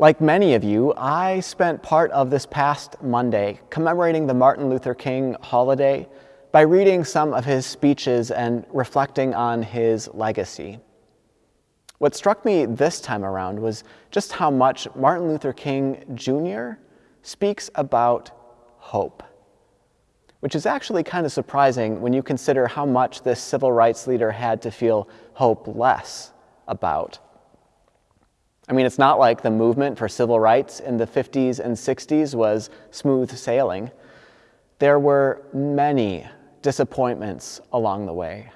Like many of you, I spent part of this past Monday commemorating the Martin Luther King holiday by reading some of his speeches and reflecting on his legacy. What struck me this time around was just how much Martin Luther King Jr. speaks about hope, which is actually kind of surprising when you consider how much this civil rights leader had to feel hopeless about. I mean, it's not like the movement for civil rights in the 50s and 60s was smooth sailing. There were many disappointments along the way.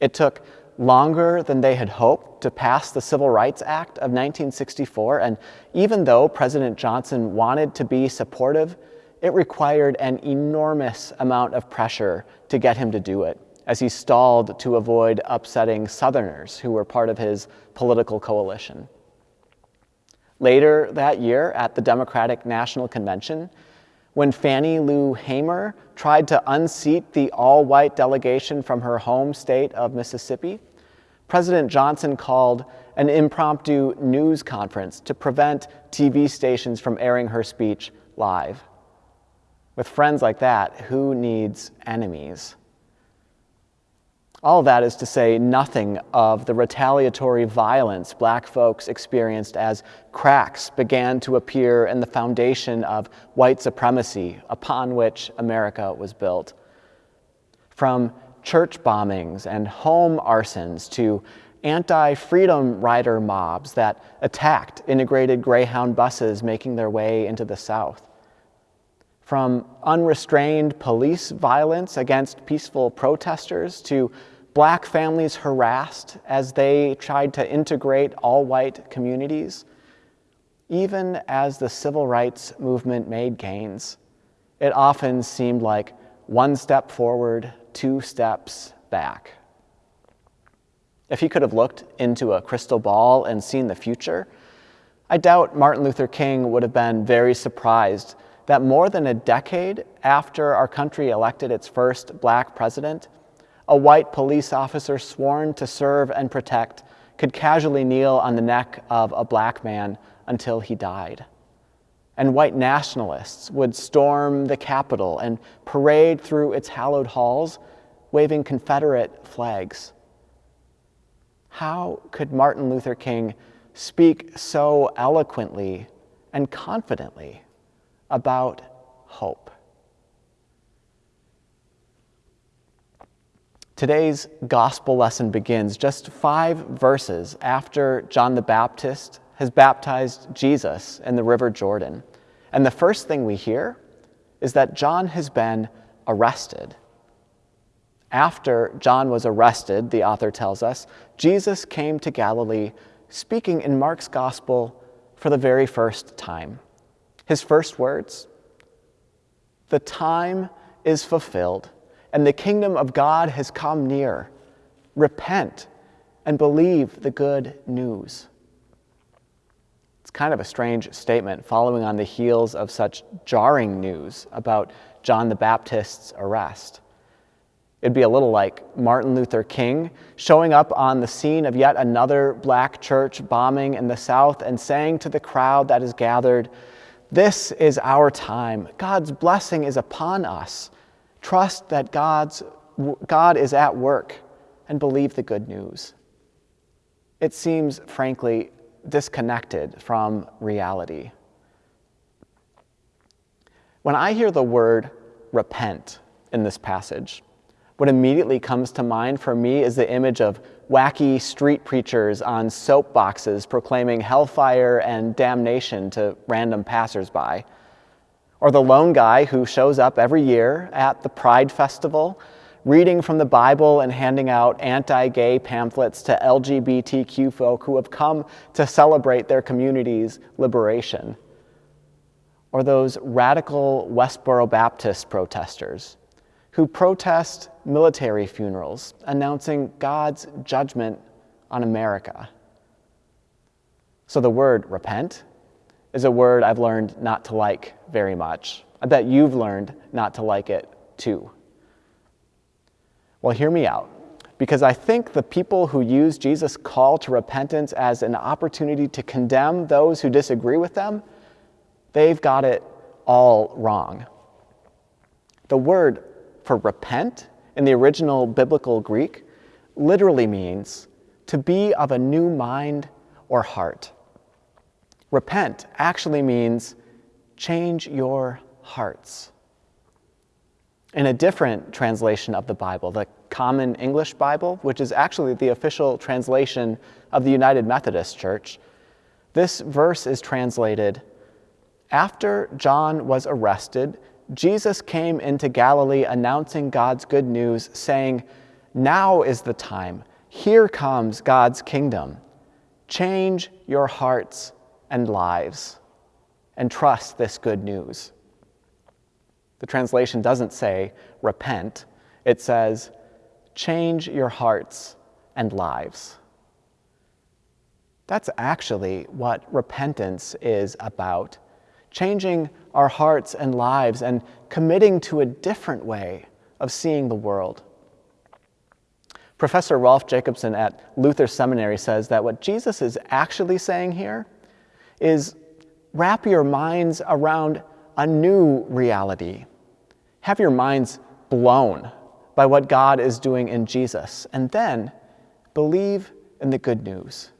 It took longer than they had hoped to pass the Civil Rights Act of 1964, and even though President Johnson wanted to be supportive, it required an enormous amount of pressure to get him to do it, as he stalled to avoid upsetting Southerners who were part of his political coalition. Later that year, at the Democratic National Convention, when Fannie Lou Hamer tried to unseat the all-white delegation from her home state of Mississippi, President Johnson called an impromptu news conference to prevent TV stations from airing her speech live. With friends like that, who needs enemies? All that is to say nothing of the retaliatory violence black folks experienced as cracks began to appear in the foundation of white supremacy upon which America was built. From church bombings and home arsons to anti-freedom rider mobs that attacked integrated Greyhound buses making their way into the South. From unrestrained police violence against peaceful protesters to black families harassed as they tried to integrate all-white communities, even as the civil rights movement made gains, it often seemed like one step forward, two steps back. If he could have looked into a crystal ball and seen the future, I doubt Martin Luther King would have been very surprised that more than a decade after our country elected its first black president, a white police officer sworn to serve and protect could casually kneel on the neck of a black man until he died. And white nationalists would storm the Capitol and parade through its hallowed halls, waving Confederate flags. How could Martin Luther King speak so eloquently and confidently about hope? Today's gospel lesson begins just five verses after John the Baptist has baptized Jesus in the River Jordan. And the first thing we hear is that John has been arrested. After John was arrested, the author tells us, Jesus came to Galilee speaking in Mark's gospel for the very first time. His first words, the time is fulfilled and the kingdom of God has come near. Repent and believe the good news. It's kind of a strange statement following on the heels of such jarring news about John the Baptist's arrest. It'd be a little like Martin Luther King showing up on the scene of yet another black church bombing in the South and saying to the crowd that is gathered, This is our time. God's blessing is upon us. Trust that God's, God is at work and believe the good news. It seems, frankly, disconnected from reality. When I hear the word repent in this passage, what immediately comes to mind for me is the image of wacky street preachers on soapboxes proclaiming hellfire and damnation to random passersby. Or the lone guy who shows up every year at the Pride Festival, reading from the Bible and handing out anti-gay pamphlets to LGBTQ folk who have come to celebrate their community's liberation. Or those radical Westboro Baptist protesters who protest military funerals, announcing God's judgment on America. So the word repent is a word I've learned not to like very much. I bet you've learned not to like it too. Well, hear me out. because I think the people who use Jesus' call to repentance as an opportunity to condemn those who disagree with them, they've got it all wrong. The word for repent in the original biblical Greek literally means to be of a new mind or heart. Repent actually means change your hearts. In a different translation of the Bible, the Common English Bible, which is actually the official translation of the United Methodist Church, this verse is translated After John was arrested, Jesus came into Galilee announcing God's good news, saying, Now is the time. Here comes God's kingdom. Change your hearts and lives and trust this good news. The translation doesn't say repent, it says change your hearts and lives. That's actually what repentance is about changing our hearts and lives and committing to a different way of seeing the world. Professor Rolf Jacobson at Luther Seminary says that what Jesus is actually saying here is wrap your minds around a new reality have your minds blown by what God is doing in Jesus, and then believe in the good news.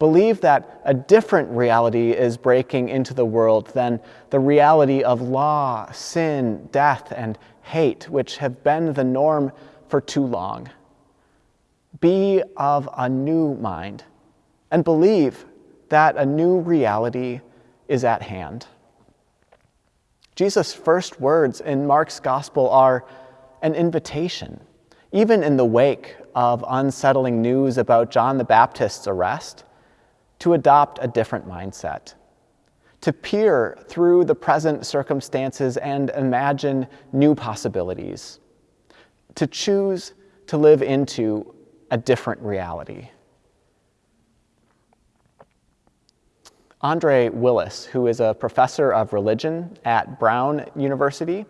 Believe that a different reality is breaking into the world than the reality of law, sin, death, and hate, which have been the norm for too long. Be of a new mind and believe that a new reality is at hand. Jesus' first words in Mark's gospel are an invitation, even in the wake of unsettling news about John the Baptist's arrest, to adopt a different mindset, to peer through the present circumstances and imagine new possibilities, to choose to live into a different reality. Andre Willis, who is a professor of religion at Brown University,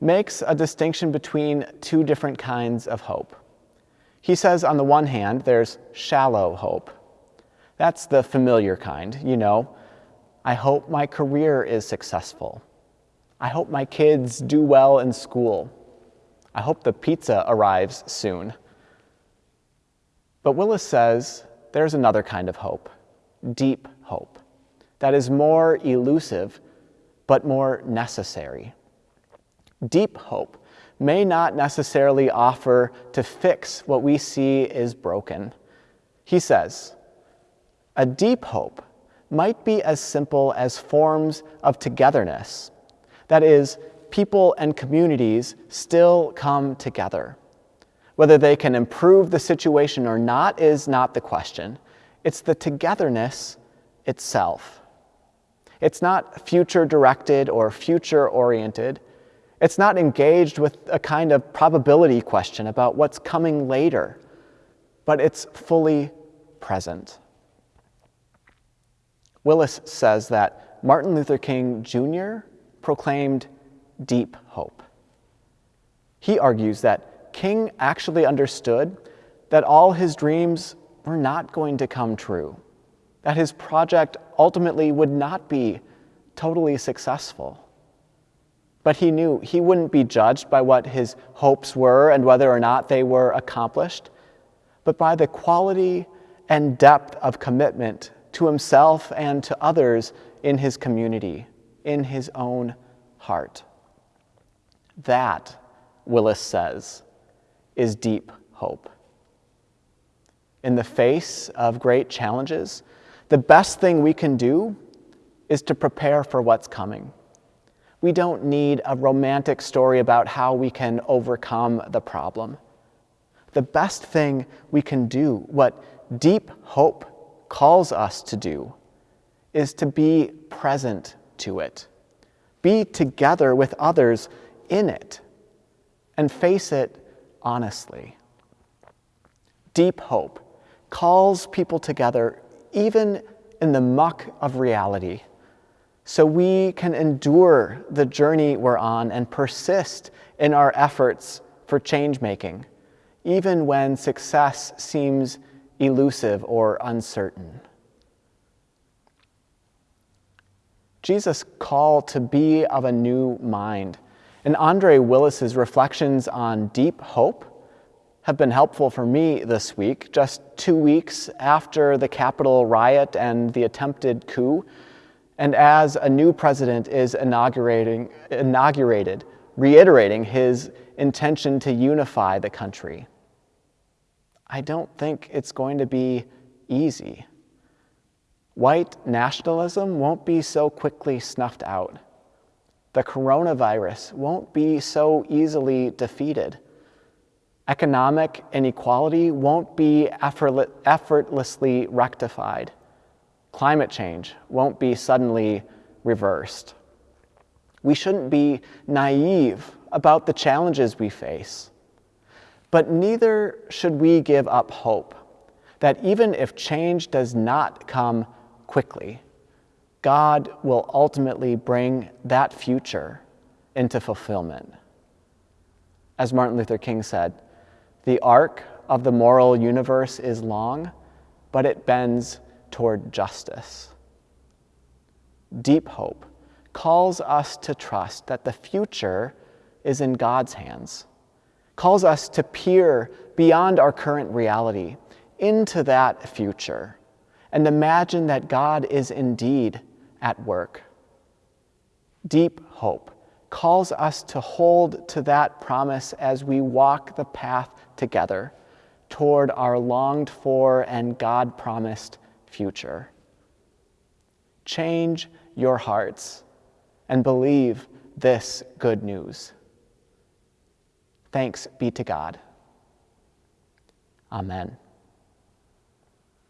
makes a distinction between two different kinds of hope. He says, on the one hand, there's shallow hope. That's the familiar kind, you know. I hope my career is successful. I hope my kids do well in school. I hope the pizza arrives soon. But Willis says there's another kind of hope, deep hope that is more elusive but more necessary. Deep hope may not necessarily offer to fix what we see is broken. He says, a deep hope might be as simple as forms of togetherness. That is, people and communities still come together. Whether they can improve the situation or not is not the question. It's the togetherness itself. It's not future directed or future oriented. It's not engaged with a kind of probability question about what's coming later, but it's fully present. Willis says that Martin Luther King Jr. proclaimed deep hope. He argues that King actually understood that all his dreams were not going to come true that his project ultimately would not be totally successful. But he knew he wouldn't be judged by what his hopes were and whether or not they were accomplished, but by the quality and depth of commitment to himself and to others in his community, in his own heart. That, Willis says, is deep hope. In the face of great challenges, the best thing we can do is to prepare for what's coming. We don't need a romantic story about how we can overcome the problem. The best thing we can do, what deep hope calls us to do, is to be present to it, be together with others in it, and face it honestly. Deep hope calls people together even in the muck of reality, so we can endure the journey we're on and persist in our efforts for change making, even when success seems elusive or uncertain. Jesus' call to be of a new mind and Andre Willis's reflections on deep hope have been helpful for me this week, just two weeks after the Capitol riot and the attempted coup, and as a new president is inaugurating, inaugurated, reiterating his intention to unify the country. I don't think it's going to be easy. White nationalism won't be so quickly snuffed out the coronavirus won't be so easily defeated. Economic inequality won't be effortlessly rectified. Climate change won't be suddenly reversed. We shouldn't be naive about the challenges we face. But neither should we give up hope that even if change does not come quickly, God will ultimately bring that future into fulfillment. As Martin Luther King said, the arc of the moral universe is long, but it bends toward justice. Deep hope calls us to trust that the future is in God's hands, calls us to peer beyond our current reality into that future and imagine that God is indeed at work. Deep hope calls us to hold to that promise as we walk the path together toward our longed for and God promised future. Change your hearts and believe this good news. Thanks be to God. Amen.